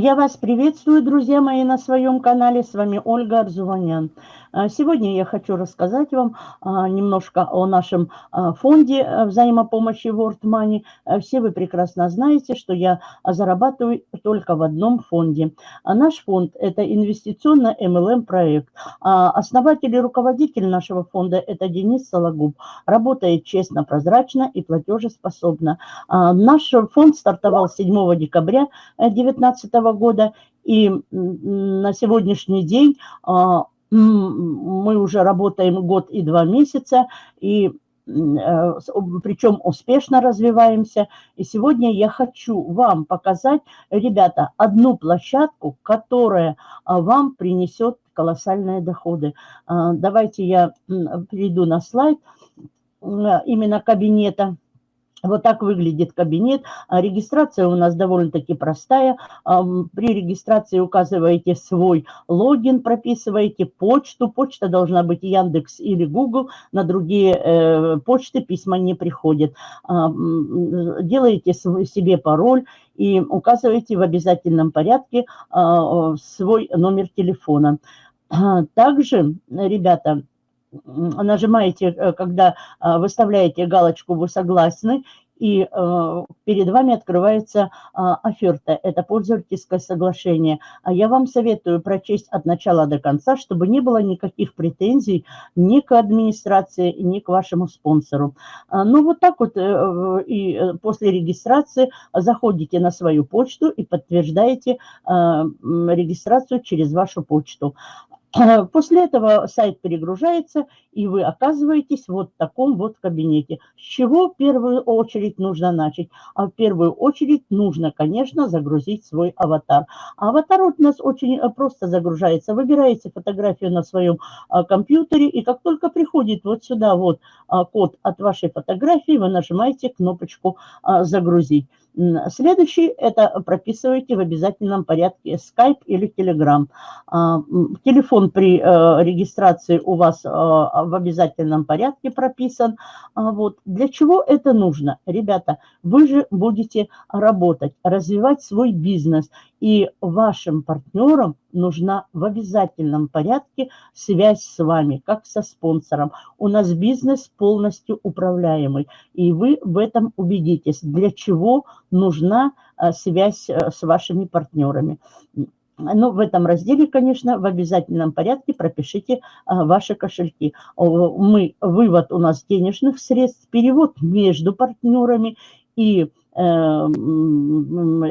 Я вас приветствую, друзья мои, на своем канале. С вами Ольга Арзуванян. А, сегодня я хочу рассказать вам а, немножко о нашем а, фонде взаимопомощи World Money. Все вы прекрасно знаете, что я зарабатываю только в одном фонде. Наш фонд – это инвестиционно MLM проект. Основатель и руководитель нашего фонда – это Денис Сологуб. Работает честно, прозрачно и платежеспособно. Наш фонд стартовал 7 декабря 2019 года. И на сегодняшний день мы уже работаем год и два месяца, и э, причем успешно развиваемся. И сегодня я хочу вам показать, ребята, одну площадку, которая а, вам принесет колоссальные доходы. А, давайте я перейду на слайд именно кабинета. Вот так выглядит кабинет. А регистрация у нас довольно-таки простая. При регистрации указываете свой логин, прописываете почту. Почта должна быть Яндекс или Google. На другие э, почты письма не приходят. Делаете себе пароль и указываете в обязательном порядке а, свой номер телефона. Также, ребята, нажимаете, э, когда а, выставляете галочку «Вы согласны», и э, перед вами открывается э, оферта. Это пользовательское соглашение. А я вам советую прочесть от начала до конца, чтобы не было никаких претензий ни к администрации, ни к вашему спонсору. А, ну, вот так вот э, и после регистрации заходите на свою почту и подтверждаете э, регистрацию через вашу почту. После этого сайт перегружается, и вы оказываетесь вот в таком вот кабинете. С чего в первую очередь нужно начать? А в первую очередь нужно, конечно, загрузить свой аватар. Аватар у нас очень э, просто загружается. Выбираете фотографию на своем а, компьютере, и как только приходит вот сюда вот а, код от вашей фотографии, вы нажимаете кнопочку а, «Загрузить». Следующий – это прописываете в обязательном порядке Skype или Telegram. А, телефон при э, регистрации у вас э, в обязательном порядке прописан. А, вот. Для чего это нужно? Ребята, вы же будете работать, развивать свой бизнес. И вашим партнерам нужна в обязательном порядке связь с вами, как со спонсором. У нас бизнес полностью управляемый, и вы в этом убедитесь, для чего нужна э, связь э, с вашими партнерами. Ну, в этом разделе, конечно, в обязательном порядке пропишите а, ваши кошельки. Мы, вывод у нас денежных средств, перевод между партнерами и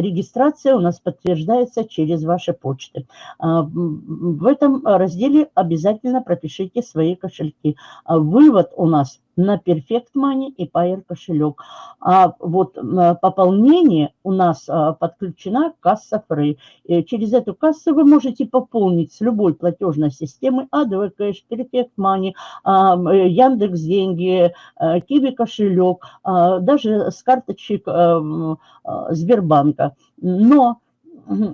регистрация у нас подтверждается через ваши почты. А, в этом разделе обязательно пропишите свои кошельки. А, вывод у нас на Perfect Money и Pair кошелек. А вот пополнение у нас а, подключена касса Free. Через эту кассу вы можете пополнить с любой платежной системы ADV Perfect Money, э, Яндекс Деньги, э, Киви кошелек, даже с карточек э, Сбербанка. Но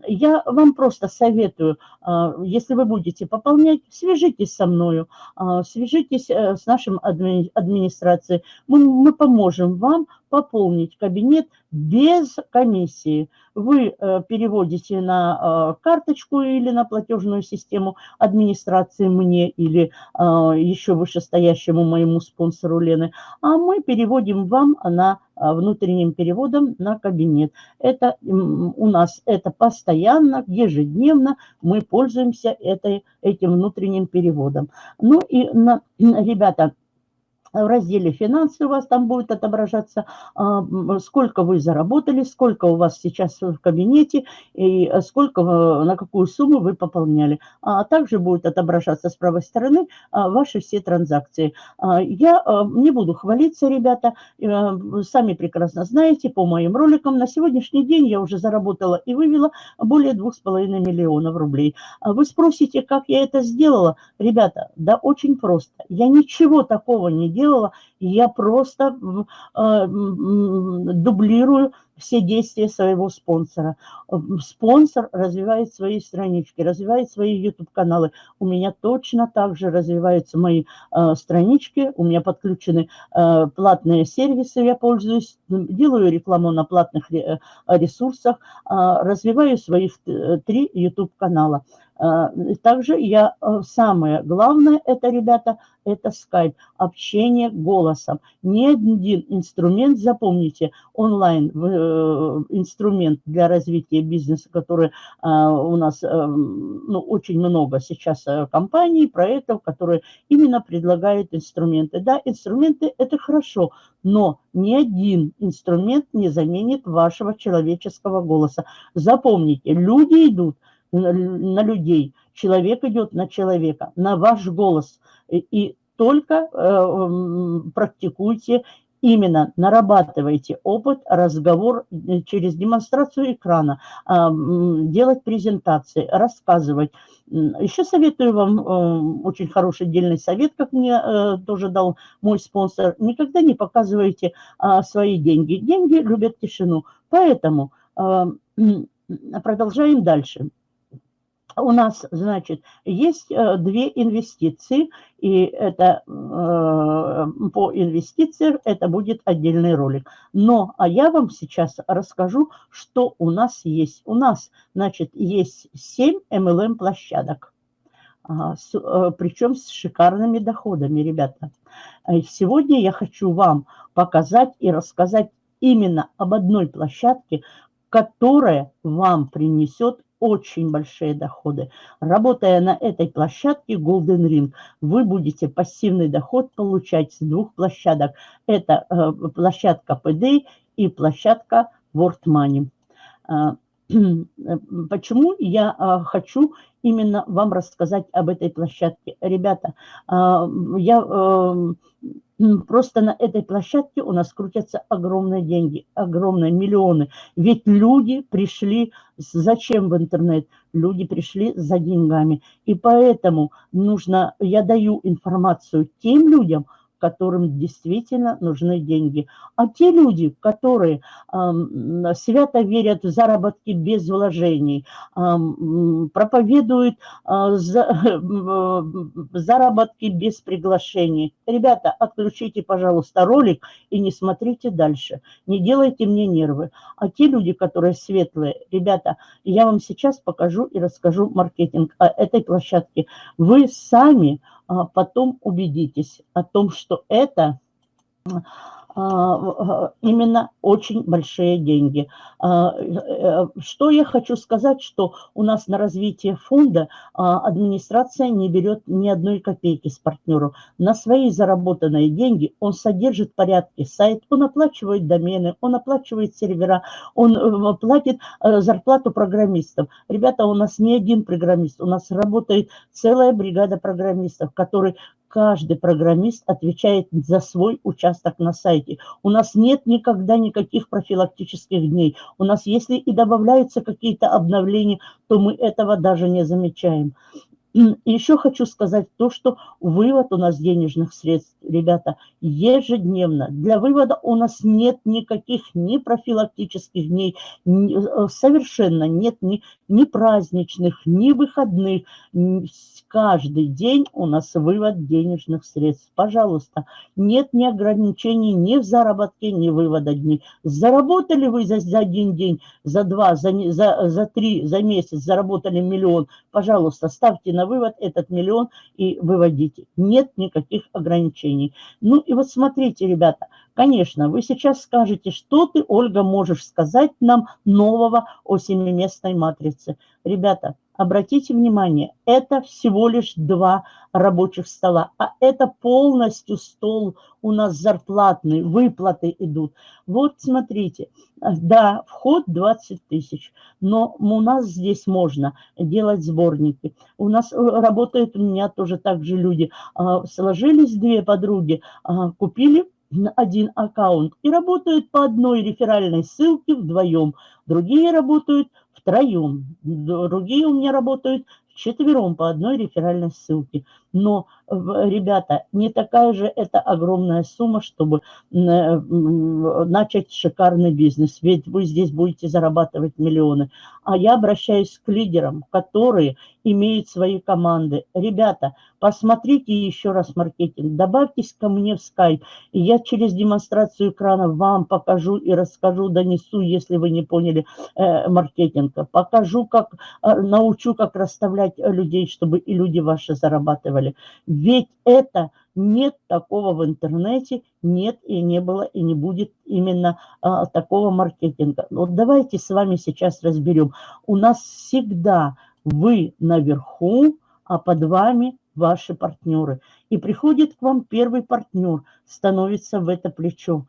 я вам просто советую, а, если вы будете пополнять, свяжитесь со мною, а, свяжитесь э, с нашим администрацией. Мы, мы поможем вам пополнить кабинет без комиссии. Вы э, переводите на э, карточку или на платежную систему администрации мне или еще вышестоящему моему спонсору Лены, а мы переводим вам на внутренним переводом на кабинет. Это у нас это постоянно, ежедневно мы пользуемся этой, этим внутренним переводом. Ну и, на, ребята, в разделе «Финансы» у вас там будет отображаться, а, сколько вы заработали, сколько у вас сейчас в кабинете и сколько, на какую сумму вы пополняли. А также будет отображаться с правой стороны а, ваши все транзакции. А, я не буду хвалиться, ребята, сами прекрасно знаете, по моим роликам, на сегодняшний день я уже заработала и вывела более 2,5 миллионов рублей. Вы спросите, как я это сделала? Ребята, да очень просто. Я ничего такого не делала делала, Я просто э, дублирую все действия своего спонсора. Спонсор развивает свои странички, развивает свои YouTube-каналы. У меня точно так же развиваются мои э, странички, у меня подключены э, платные сервисы, я пользуюсь, делаю рекламу на платных э, ресурсах, э, развиваю своих э, три YouTube-канала. Также я, самое главное, это, ребята, это скайп, общение голосом. Ни один инструмент, запомните, онлайн э, инструмент для развития бизнеса, который у нас ну, очень много сейчас компаний, проектов, которые именно предлагают инструменты. Да, инструменты – это хорошо, но ни один инструмент не заменит вашего человеческого голоса. Запомните, люди идут – на людей, человек идет на человека, на ваш голос. И только э, практикуйте именно нарабатывайте опыт, разговор э, через демонстрацию экрана, а, делать презентации, рассказывать. Еще советую вам э, очень хороший отдельный совет, как мне тоже дал мой спонсор. Никогда не показывайте а, свои деньги. Деньги любят тишину. Поэтому продолжаем дальше у нас, значит, есть э, две инвестиции, и это э, по инвестициям это будет отдельный ролик. Но, а я вам сейчас расскажу, что у нас есть. У нас, значит, есть 7 MLM-площадок, э, причем с шикарными доходами, ребята. Сегодня я хочу вам показать и рассказать именно об одной площадке, которая вам принесет очень большие доходы. Работая на этой площадке Golden Ring, вы будете пассивный доход получать с двух площадок. Это э, площадка PD и площадка World Money. Э, почему я э, хочу именно вам рассказать об этой площадке? Ребята, э, я э, Просто на этой площадке у нас крутятся огромные деньги, огромные миллионы. Ведь люди пришли, зачем в интернет? Люди пришли за деньгами. И поэтому нужно, я даю информацию тем людям, которым действительно нужны деньги. А те люди, которые э, свято верят в заработки без вложений, э, проповедуют э, за, э, заработки без приглашений, ребята, отключите, пожалуйста, ролик и не смотрите дальше. Не делайте мне нервы. А те люди, которые светлые, ребята, я вам сейчас покажу и расскажу маркетинг этой площадке. Вы сами а потом убедитесь о том, что это а, именно очень большие деньги. А, э, что я хочу сказать, что у нас на развитие фонда а, администрация не берет ни одной копейки с партнеров. На свои заработанные деньги он содержит порядки сайт, он оплачивает домены, он оплачивает сервера, он э, платит э, зарплату программистам. Ребята, у нас не один программист, у нас работает целая бригада программистов, которые каждый программист отвечает за свой участок на сайте. У нас нет никогда никаких профилактических дней. У нас, если и добавляются какие-то обновления, то мы этого даже не замечаем. Еще хочу сказать то, что вывод у нас денежных средств, ребята, ежедневно. Для вывода у нас нет никаких ни профилактических дней, ни, э, совершенно нет ни, ни праздничных, ни выходных. Каждый день у нас вывод денежных средств. Пожалуйста, нет ни ограничений ни в заработке, ни вывода дней. Заработали вы за, за один день, за два, за, за, за три, за месяц, заработали миллион. Пожалуйста, ставьте на вывод этот миллион и выводите. Нет никаких ограничений. Ну и вот смотрите, ребята, конечно, вы сейчас скажете, что ты, Ольга, можешь сказать нам нового о семиместной матрице. Ребята, Обратите внимание, это всего лишь два рабочих стола, а это полностью стол у нас зарплатный, выплаты идут. Вот смотрите, да, вход 20 тысяч, но у нас здесь можно делать сборники. У нас э, работают у меня тоже так же люди. А, сложились две подруги, а, купили один аккаунт и работают по одной реферальной ссылке вдвоем. Другие работают втроем, другие у меня работают вчетвером по одной реферальной ссылке. Но, ребята, не такая же это огромная сумма, чтобы начать шикарный бизнес. Ведь вы здесь будете зарабатывать миллионы. А я обращаюсь к лидерам, которые имеют свои команды. Ребята, посмотрите еще раз маркетинг, добавьтесь ко мне в скайп, и я через демонстрацию экрана вам покажу и расскажу, донесу, если вы не поняли э, маркетинга. Покажу, как, э, научу, как расставлять людей, чтобы и люди ваши зарабатывали. Ведь это нет такого в интернете, нет и не было, и не будет именно а, такого маркетинга. Вот давайте с вами сейчас разберем. У нас всегда вы наверху, а под вами ваши партнеры. И приходит к вам первый партнер, становится в это плечо.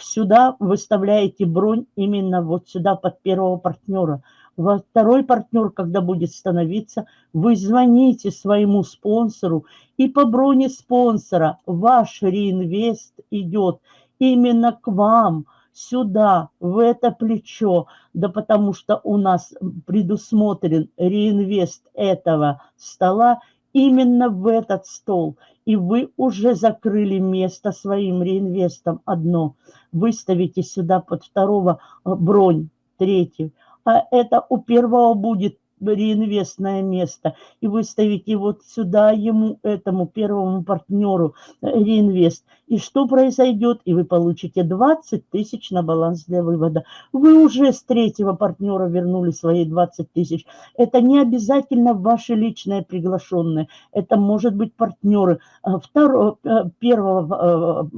Сюда выставляете бронь именно вот сюда под первого партнера. Второй партнер, когда будет становиться, вы звоните своему спонсору, и по броне спонсора ваш реинвест идет именно к вам – сюда, в это плечо, да потому что у нас предусмотрен реинвест этого стола именно в этот стол. И вы уже закрыли место своим реинвестом одно. Выставите сюда под второго э, бронь, третий. А это у первого будет реинвестное место, и выставите вот сюда ему, этому первому партнеру э, реинвест. И что произойдет? И вы получите 20 тысяч на баланс для вывода. Вы уже с третьего партнера вернули свои 20 тысяч. Это не обязательно ваши личные приглашенные. Это может быть партнеры э, второго, э, первого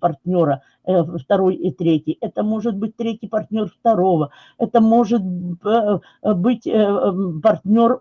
партнера, второй и третий. Это может быть третий партнер второго. Это может быть партнер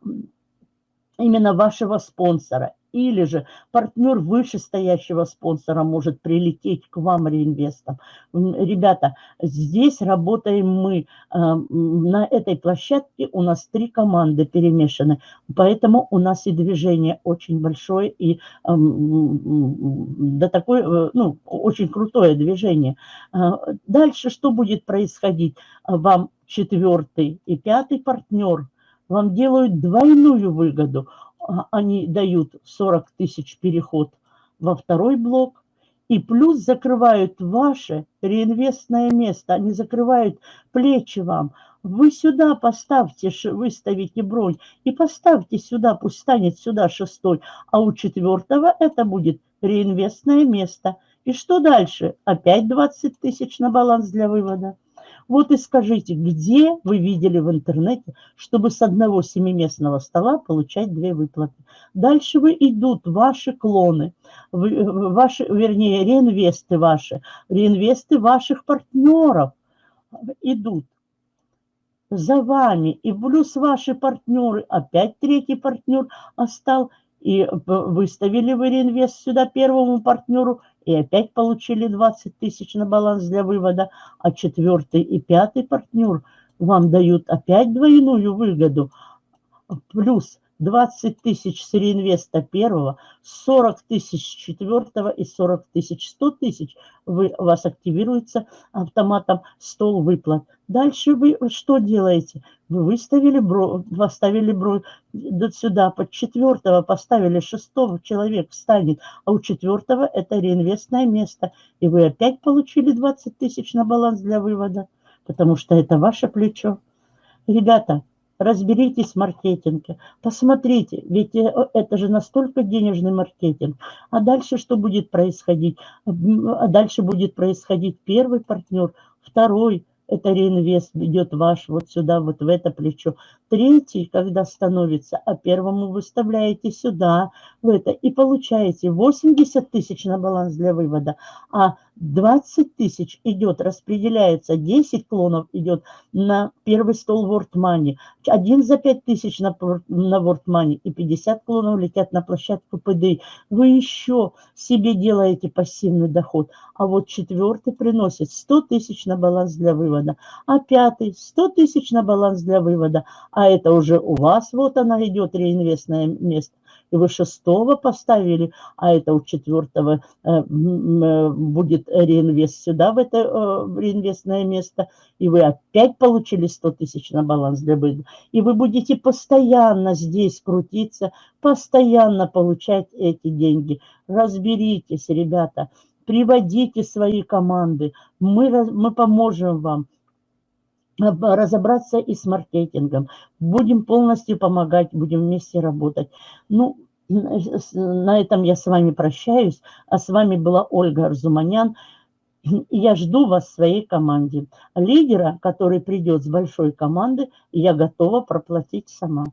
именно вашего спонсора. Или же партнер вышестоящего спонсора может прилететь к вам реинвестом. Ребята, здесь работаем мы. Э, на этой площадке у нас три команды перемешаны. Поэтому у нас и движение очень большое. И да такое, э, ну, очень крутое движение. Э, дальше что будет происходить? Вам четвертый и пятый партнер – вам делают двойную выгоду. А, они дают 40 тысяч переход во второй блок, и плюс закрывают ваше реинвестное место, они закрывают плечи вам. Вы сюда поставьте, выставите бронь и поставьте сюда, пусть станет сюда шестой, а у четвертого это будет реинвестное место. И что дальше? Опять 20 тысяч на баланс для вывода. Вот и скажите, где вы видели в интернете, чтобы с одного семиместного стола получать две выплаты? Дальше вы идут ваши клоны, ваши, вернее, реинвесты ваши, реинвесты ваших партнеров идут за вами. И плюс ваши партнеры, опять третий партнер остал, и выставили вы реинвест сюда первому партнеру, и опять получили 20 тысяч на баланс для вывода, а четвертый и пятый партнер вам дают опять двойную выгоду, плюс 20 тысяч с реинвеста первого, 40 тысяч четвертого и 40 тысяч, 100 тысяч вы, у вас активируется автоматом стол выплат. Дальше вы что делаете? Вы выставили бро, поставили бро сюда, под четвертого поставили шестого, человек встанет, а у четвертого это реинвестное место. И вы опять получили 20 тысяч на баланс для вывода, потому что это ваше плечо. Ребята, разберитесь в маркетинге, посмотрите, ведь э, это же настолько денежный маркетинг. А дальше что будет происходить? А дальше будет происходить первый партнер, второй, это реинвест идет ваш вот сюда, вот в это плечо. Третий, когда становится, а первому выставляете сюда, в это, и получаете 80 тысяч на баланс для вывода, а 20 тысяч идет, распределяется, 10 клонов идет на первый стол World Money, один за 5 тысяч на, на World Money и 50 клонов летят на площадку ПД. Вы еще себе делаете пассивный доход, а вот четвертый приносит 100 тысяч на баланс для вывода, а пятый 100 тысяч на баланс для вывода, а это уже у вас, вот она идет, реинвестное место. Вы шестого поставили, а это у четвертого э, будет реинвест сюда, в это реинвестное место, и вы опять получили 100 тысяч на баланс для выгода. И вы будете постоянно здесь крутиться, постоянно получать эти деньги. Разберитесь, ребята, приводите свои команды, мы, мы поможем вам разобраться и с маркетингом. Будем полностью помогать, будем вместе работать. Ну, на этом я с вами прощаюсь. А с вами была Ольга Арзуманян. Я жду вас в своей команде. Лидера, который придет с большой команды, я готова проплатить сама.